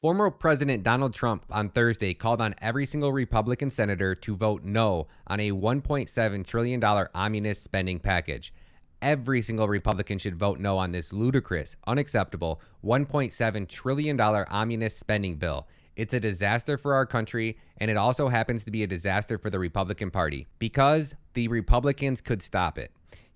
Former President Donald Trump on Thursday called on every single Republican senator to vote no on a $1.7 trillion omnibus spending package. Every single Republican should vote no on this ludicrous, unacceptable $1.7 trillion omnibus spending bill. It's a disaster for our country, and it also happens to be a disaster for the Republican Party because the Republicans could stop it.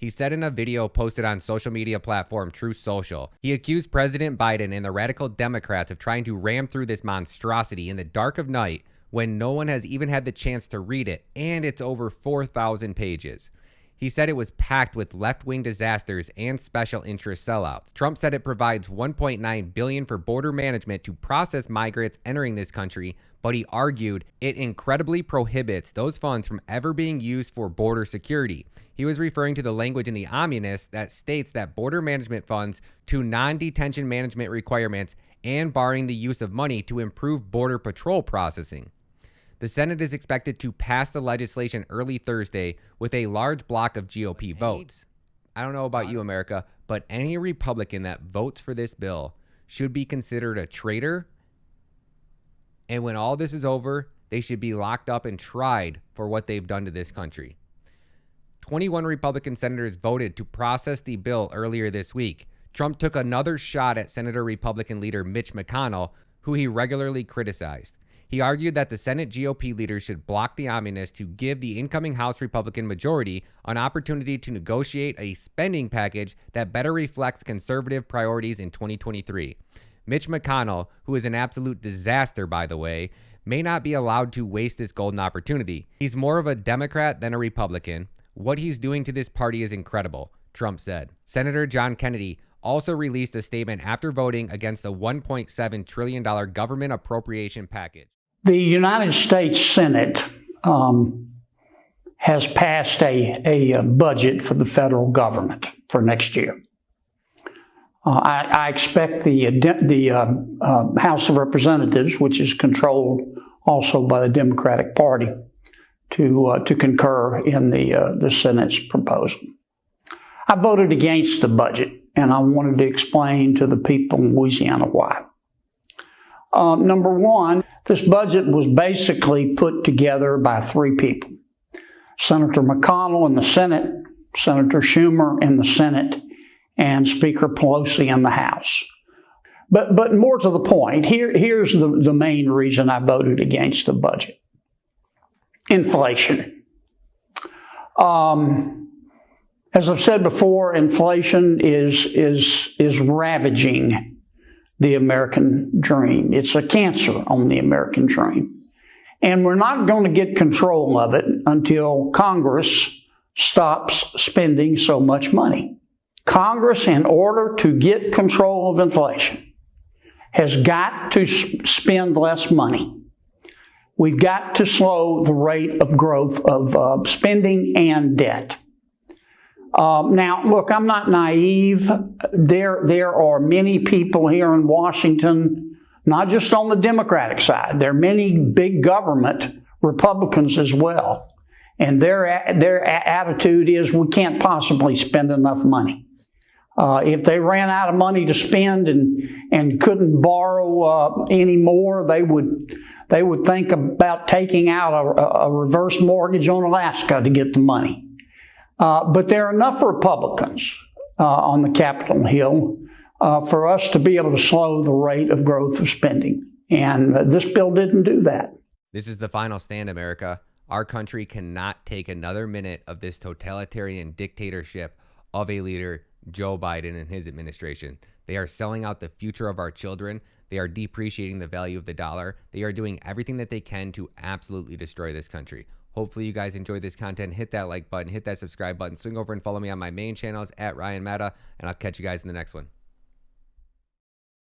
He said in a video posted on social media platform Truth Social, he accused President Biden and the radical Democrats of trying to ram through this monstrosity in the dark of night when no one has even had the chance to read it, and it's over 4,000 pages. He said it was packed with left-wing disasters and special interest sellouts. Trump said it provides 1.9 billion for border management to process migrants entering this country, but he argued it incredibly prohibits those funds from ever being used for border security. He was referring to the language in the omnibus that states that border management funds to non-detention management requirements and barring the use of money to improve border patrol processing. The Senate is expected to pass the legislation early Thursday with a large block of GOP votes. I don't know about you, America, but any Republican that votes for this bill should be considered a traitor. And when all this is over, they should be locked up and tried for what they've done to this country. 21 Republican senators voted to process the bill earlier this week. Trump took another shot at Senator Republican leader Mitch McConnell, who he regularly criticized. He argued that the Senate GOP leaders should block the omnibus to give the incoming House Republican majority an opportunity to negotiate a spending package that better reflects conservative priorities in 2023. Mitch McConnell, who is an absolute disaster, by the way, may not be allowed to waste this golden opportunity. He's more of a Democrat than a Republican. What he's doing to this party is incredible, Trump said. Senator John Kennedy also released a statement after voting against the $1.7 trillion government appropriation package. The United States Senate um, has passed a, a, budget for the federal government for next year. Uh, I, I, expect the, the uh, uh, House of Representatives, which is controlled also by the Democratic Party, to, uh, to concur in the, uh, the Senate's proposal. I voted against the budget, and I wanted to explain to the people in Louisiana why. Uh, number one, this budget was basically put together by three people Senator McConnell in the Senate, Senator Schumer in the Senate, and Speaker Pelosi in the House. But, but more to the point, here, here's the, the main reason I voted against the budget inflation. Um, as I've said before, inflation is, is, is ravaging the American dream. It's a cancer on the American dream. And we're not going to get control of it until Congress stops spending so much money. Congress, in order to get control of inflation, has got to spend less money. We've got to slow the rate of growth of uh, spending and debt. Um, now, look, I'm not naive. There, there are many people here in Washington, not just on the Democratic side. There are many big government Republicans as well, and their their attitude is we can't possibly spend enough money. Uh, if they ran out of money to spend and and couldn't borrow uh, any more, they would they would think about taking out a, a reverse mortgage on Alaska to get the money. Uh, but there are enough Republicans uh, on the Capitol Hill uh, for us to be able to slow the rate of growth of spending. And uh, this bill didn't do that. This is the final stand, America. Our country cannot take another minute of this totalitarian dictatorship of a leader, Joe Biden and his administration. They are selling out the future of our children. They are depreciating the value of the dollar. They are doing everything that they can to absolutely destroy this country. Hopefully you guys enjoyed this content. Hit that like button, hit that subscribe button, swing over and follow me on my main channels at Ryan Matta, and I'll catch you guys in the next one.